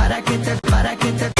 para que te, para que te